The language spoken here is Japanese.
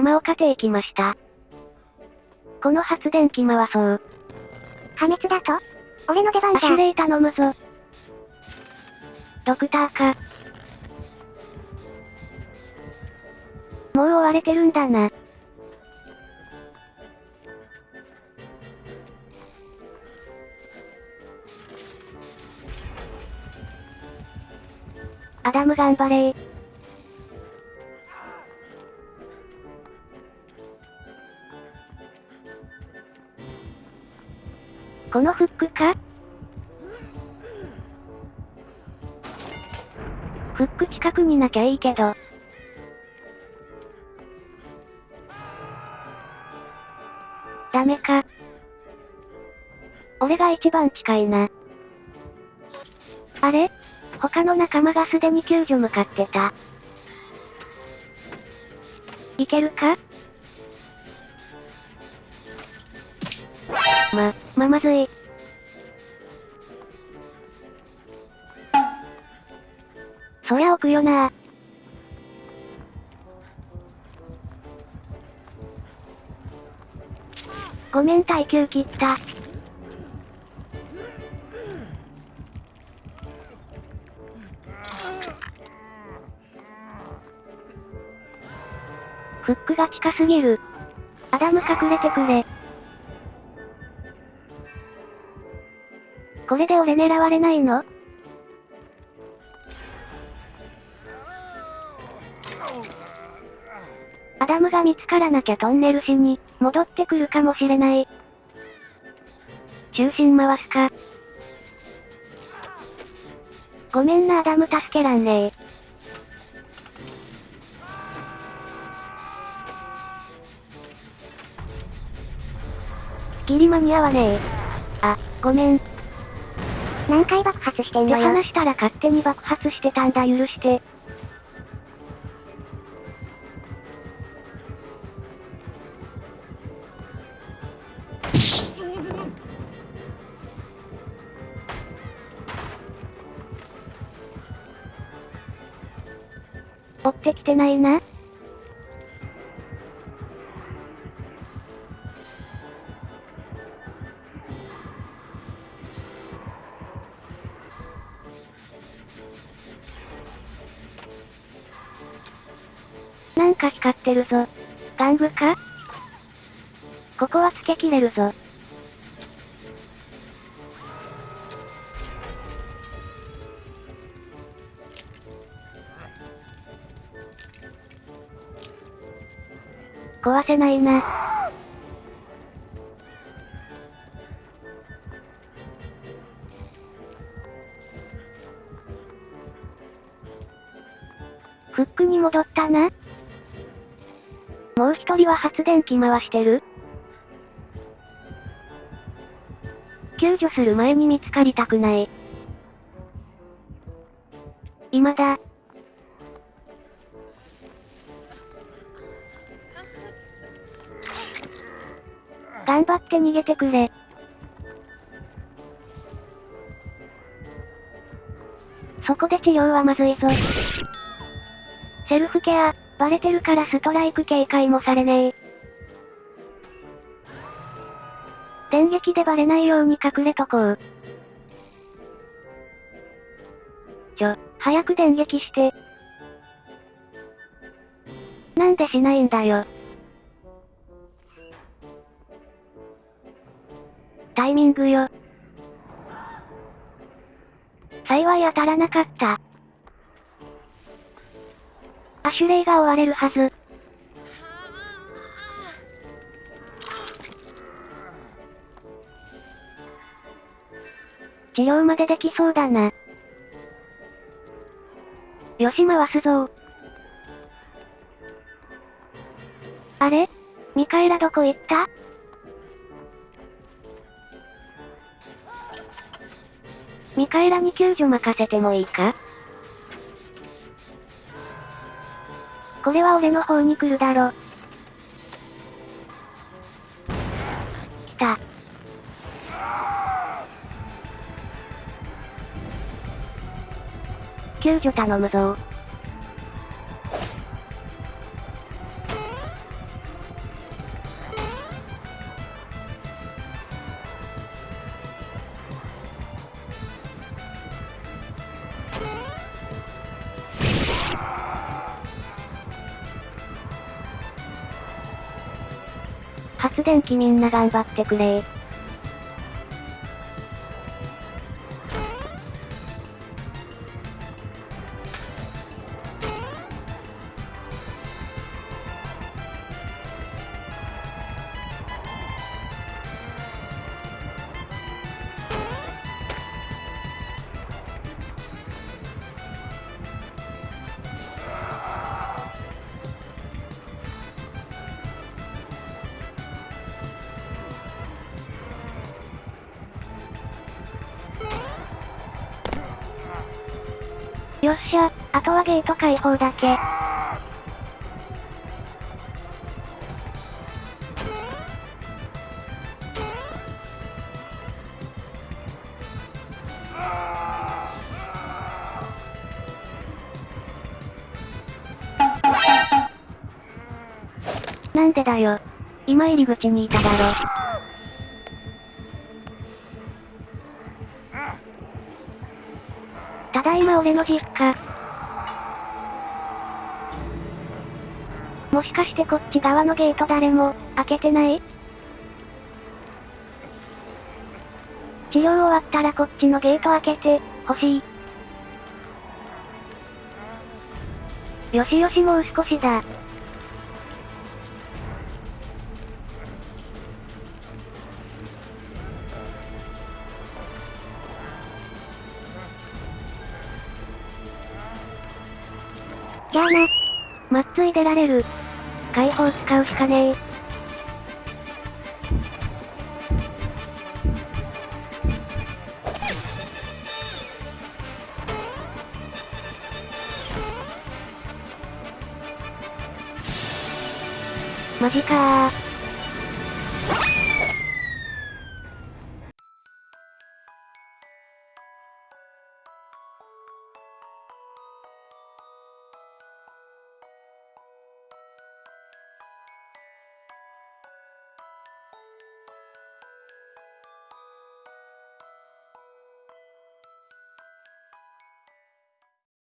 山岡邸行きました。この発電機回そう。破滅だと？俺の出番じゃアシュ。レイ頼むぞ。ドクターか。もう追われてるんだな。アダム頑張れー。このフックか？フック近くになきゃいいけど。ダメか。俺が一番近いな。あれ？他の仲間がすでに救助向かってた。いけるか？ま、ままずい。そりゃ置くよなごめん耐久切った。フックが近すぎる。アダム隠れてくれ。これで俺狙われないの？アダムが見つからなきゃトンネルしに、戻ってくるかもしれない。中心回すか。ごめんなアダム助けらんねえ。ギリ間に合わねえ。あ、ごめん。何回爆発してんのよ。話したら勝手に爆発してたんだ許して。追ってきてないな。か光ってるぞ。玩具か？ここはつけきれるぞ。壊せないな。フックに戻ったな。もう一人は発電機回してる？救助する前に見つかりたくない。今だ。頑張って逃げてくれ。そこで治療はまずいぞ。セルフケア、バレてるからストライク警戒もされねえ。電撃でバレないように隠れとこう。ちょ、早く電撃して。なんでしないんだよ。タイミングよ。幸い当たらなかった。アシュレイが追われるはず。治療までできそうだな。よし回すぞあれミカエラどこ行ったミカエラに救助任せてもいいかこれは俺の方に来るだろ。来た。救助頼むぞ発電機みんな頑張ってくれ。よっしゃ、あとはゲート開放だけ。なんでだよ。今入り口にいただろ。だいま俺の実家。もしかしてこっち側のゲート誰も、開けてない？治療終わったらこっちのゲート開けて、欲しい。よしよしもう少しだ。ゃあな。まっつい出られる。解放使うしかねえ。マジかー。